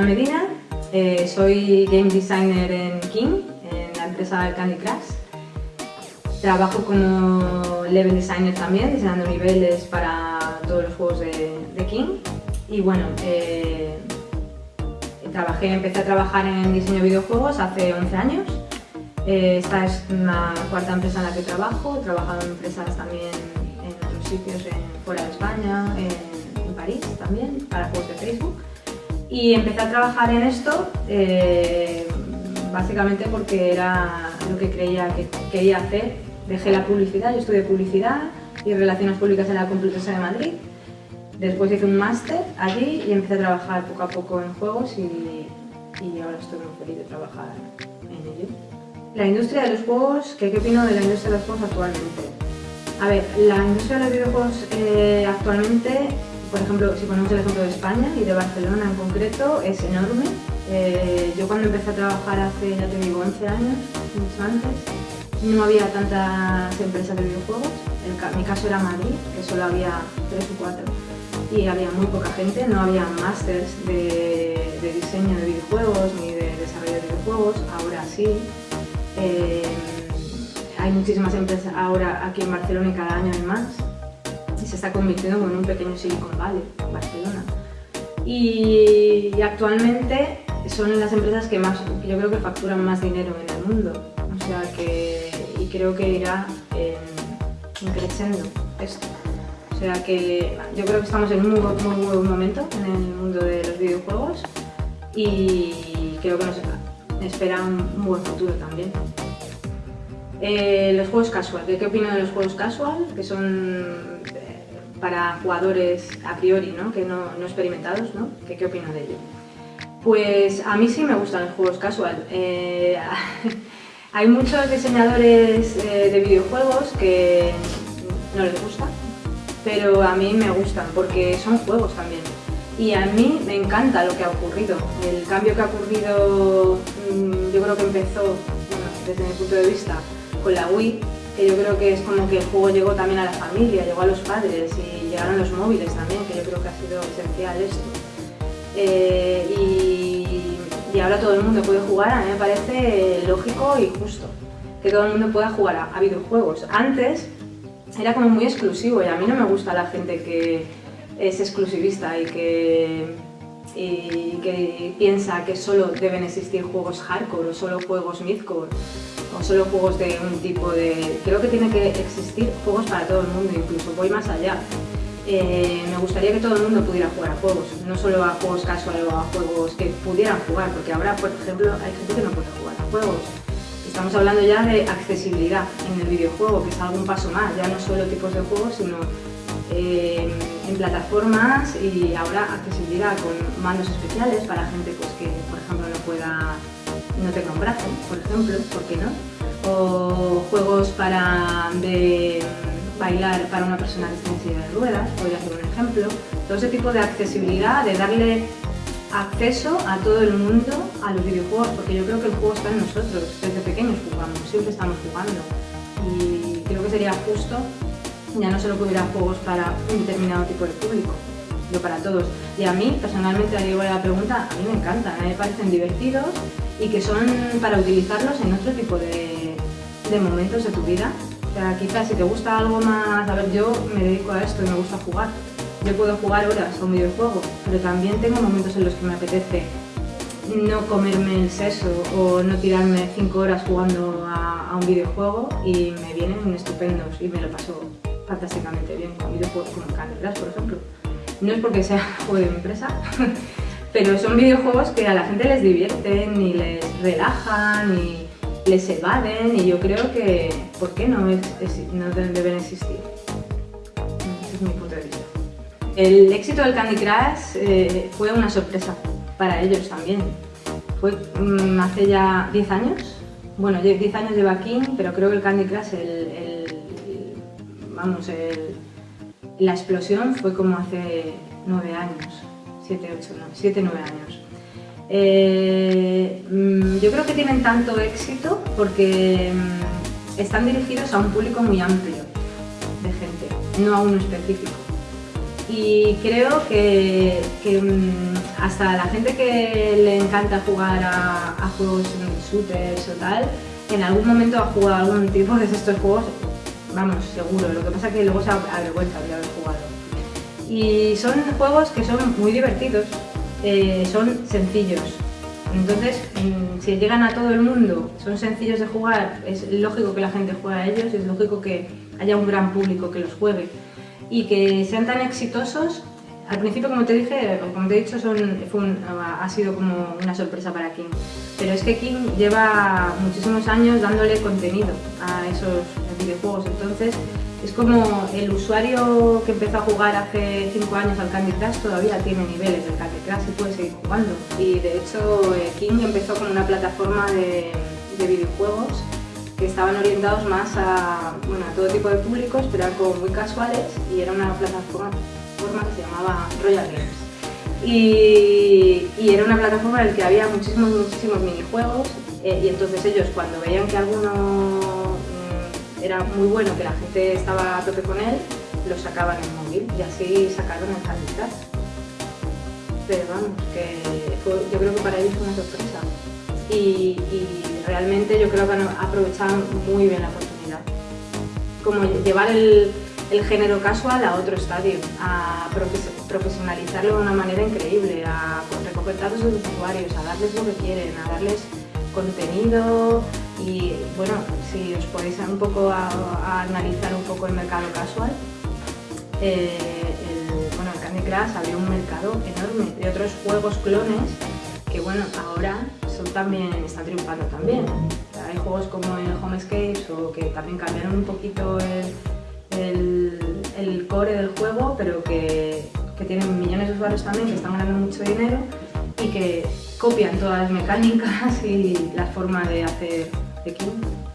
Ana Medina, eh, soy game designer en King, en la empresa Candy Crush. Trabajo como level designer también, diseñando niveles para todos los juegos de, King. Y bueno, eh, trabajé, empecé a trabajar en diseño de videojuegos hace 11 años. Eh, esta es una cuarta empresa en la que trabajo, he trabajado en empresas también en otros sitios, fuera de España, en París también, para juegos de Facebook. Y empecé a trabajar en esto eh, básicamente porque era lo que creía que quería hacer. Dejé la publicidad, yo estudié publicidad y relaciones públicas en la Complutense de Madrid. Después hice un máster allí y empecé a trabajar poco a poco en juegos y, y ahora estoy muy feliz de trabajar en ello. La industria de los juegos, ¿qué, opino de la industria de los juegos actualmente? A ver, la industria de los videojuegos eh, actualmente por ejemplo, si ponemos el ejemplo de España y de Barcelona en concreto, es enorme. Eh, yo cuando empecé a trabajar hace, ya te digo, 11 años, mucho antes, no había tantas empresas de videojuegos. Mi caso era Madrid, que solo había 3 o 4 y había muy poca gente, no había másters de, diseño de videojuegos ni de desarrollo de videojuegos, ahora sí. Eh, hay muchísimas empresas ahora aquí en Barcelona y cada año hay más se está convirtiendo en un pequeño Silicon Valley, Barcelona. Y, actualmente son las empresas que más, yo creo que facturan más dinero en el mundo. O sea que, y creo que irá creciendo esto. O sea que yo creo que estamos en un muy, muy buen momento en el mundo de los videojuegos y creo que nos espera un, buen futuro también. Eh, los juegos casual, ¿qué, ¿qué opino de los juegos casual? Que son para jugadores a priori, ¿no? que no, no experimentados, ¿no? ¿Qué, ¿Qué opino de ello? Pues a mí sí me gustan los juegos casual. Eh, hay muchos diseñadores eh, de videojuegos que no les gusta, pero a mí me gustan porque son juegos también. Y a mí me encanta lo que ha ocurrido. El cambio que ha ocurrido, mm, yo creo que empezó, desde mi punto de vista, con la Wii, que yo creo que es como que el juego llegó también a la familia, llegó a los padres y llegaron los móviles también, que yo creo que ha sido esencial esto. Eh, y, ahora todo el mundo puede jugar, a mí me parece lógico y justo que todo el mundo pueda jugar a, a videojuegos. Antes era como muy exclusivo y a mí no me gusta la gente que es exclusivista y que y que piensa que solo deben existir juegos hardcore o solo juegos midcore o solo juegos de un tipo de... Creo que tiene que existir juegos para todo el mundo, incluso voy más allá. Eh, me gustaría que todo el mundo pudiera jugar a juegos, no solo a juegos casuales o a juegos que pudieran jugar, porque ahora, por ejemplo, hay gente que no puede jugar a juegos. Estamos hablando ya de accesibilidad en el videojuego, que es algún paso más, ya no solo tipos de juegos, sino eh, en plataformas y ahora accesibilidad con mandos especiales para gente pues, que, por ejemplo, no pueda, no tenga un brazo, por ejemplo, ¿por qué no? O juegos para bailar para una persona que está en silla de ruedas, podría ser un ejemplo. Todo ese tipo de accesibilidad, de darle acceso a todo el mundo a los videojuegos, porque yo creo que el juego está en nosotros, desde pequeños jugamos, siempre estamos jugando. Y creo que sería justo ya no solo que hubiera juegos para un determinado tipo de público, para todos. Y a mí, personalmente, a digo la pregunta, a mí me encantan, a mí me parecen divertidos y que son para utilizarlos en otro tipo de, de momentos de tu vida. O sea, quizás si te gusta algo más, a ver, yo me dedico a esto y me gusta jugar. Yo puedo jugar horas a un videojuego, pero también tengo momentos en los que me apetece no comerme el seso o no tirarme cinco horas jugando a, a un videojuego y me vienen estupendos y me lo paso fantásticamente bien con videojuegos como Candy Crush, por ejemplo. No es porque sea juego de empresa, pero son videojuegos que a la gente les divierten y les relajan y les evaden y yo creo que, ¿por qué no, deben existir? Ese es mi punto de vista. El éxito del Candy Crush eh, fue una sorpresa para ellos también. Fue mm, hace ya 10 años, bueno, 10 años lleva King, pero creo que el Candy Crush, el vamos, la explosión fue como hace nueve años, siete, ocho, no, siete, nueve años. Eh, mm, yo creo que tienen tanto éxito porque mm, están dirigidos a un público muy amplio de gente, no a uno específico. Y creo que, mm, hasta la gente que le encanta jugar a, a juegos shooters o tal, en algún momento ha jugado algún tipo de estos juegos, vamos, seguro. Lo que pasa es que luego se avergüenza de haber jugado. Y son juegos que son muy divertidos, eh, son sencillos. Entonces, mm, si llegan a todo el mundo, son sencillos de jugar, es lógico que la gente juegue a ellos, es lógico que haya un gran público que los juegue. Y que sean tan exitosos al principio, como te dije, como te he dicho, ha sido como una sorpresa para King. Pero es que King lleva muchísimos años dándole contenido a esos videojuegos. Entonces, es como el usuario que empezó a jugar hace 5 años al Candy Crush todavía tiene niveles del Candy Crush y puede seguir jugando. Y de hecho, eh, King empezó como una plataforma de, videojuegos que estaban orientados más a, bueno, todo tipo de públicos, pero eran muy casuales y era una plataforma que se llamaba Royal Games. Y, era una plataforma en la que había muchísimos, muchísimos minijuegos eh, y entonces ellos cuando veían que alguno era muy bueno, que la gente estaba a tope con él, lo sacaban en móvil y así sacaron el Candy Pero vamos, que yo creo que para ellos fue una sorpresa. Y, realmente yo creo que han aprovechado muy bien la oportunidad. Como llevar el, el género casual a otro estadio, a profesionalizarlo de una manera increíble, a recoger datos de usuarios, a darles lo que quieren, a darles contenido y bueno, si os podéis un poco analizar un poco el mercado casual, eh, el, bueno, el Candy Crush abrió un mercado enorme de otros juegos clones que bueno, ahora son también, están triunfando también. Hay juegos como el Homescapes o que también cambiaron un poquito el, el, core del juego, pero que, que, tienen millones de usuarios también que están ganando mucho dinero y que copian todas las mecánicas y la forma de hacer de King.